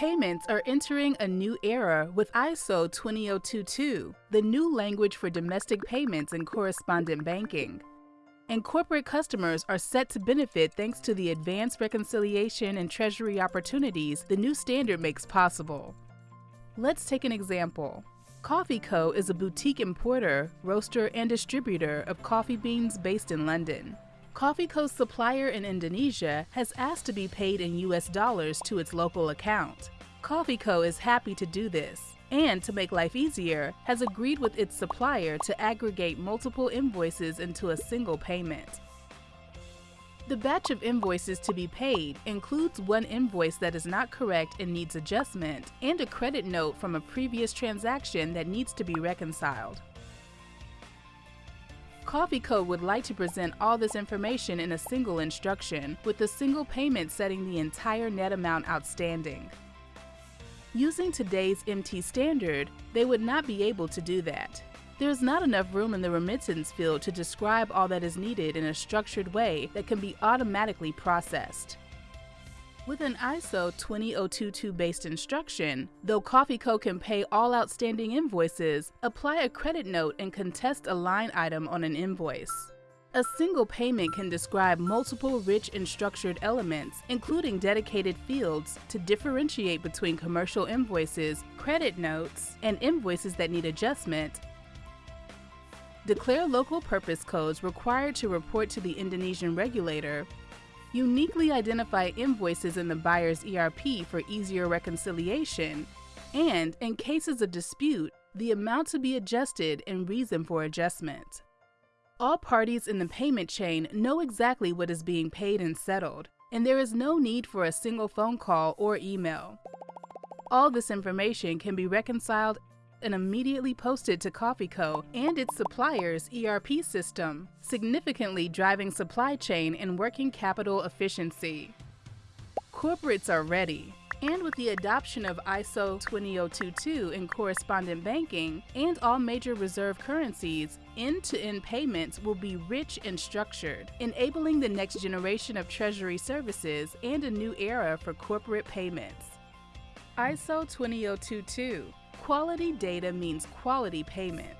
payments are entering a new era with ISO 20022, the new language for domestic payments and correspondent banking. And corporate customers are set to benefit thanks to the advanced reconciliation and treasury opportunities the new standard makes possible. Let's take an example. Coffee Co. is a boutique importer, roaster, and distributor of coffee beans based in London. Coffee Co.'s supplier in Indonesia has asked to be paid in US dollars to its local account. Coffee Co. is happy to do this, and to make life easier, has agreed with its supplier to aggregate multiple invoices into a single payment. The batch of invoices to be paid includes one invoice that is not correct and needs adjustment, and a credit note from a previous transaction that needs to be reconciled. Coffee Co. would like to present all this information in a single instruction, with a single payment setting the entire net amount outstanding. Using today's MT standard, they would not be able to do that. There is not enough room in the remittance field to describe all that is needed in a structured way that can be automatically processed. With an ISO 20022 based instruction, though Coffee Co. can pay all outstanding invoices, apply a credit note and contest a line item on an invoice. A single payment can describe multiple rich and structured elements, including dedicated fields, to differentiate between commercial invoices, credit notes, and invoices that need adjustment. Declare local purpose codes required to report to the Indonesian regulator uniquely identify invoices in the buyer's ERP for easier reconciliation, and, in cases of dispute, the amount to be adjusted and reason for adjustment. All parties in the payment chain know exactly what is being paid and settled, and there is no need for a single phone call or email. All this information can be reconciled and immediately posted to CoffeeCo and its supplier's ERP system, significantly driving supply chain and working capital efficiency. Corporates are ready, and with the adoption of ISO 20022 in correspondent banking and all major reserve currencies, end-to-end payments will be rich and structured, enabling the next generation of treasury services and a new era for corporate payments. ISO 20022 Quality data means quality payment.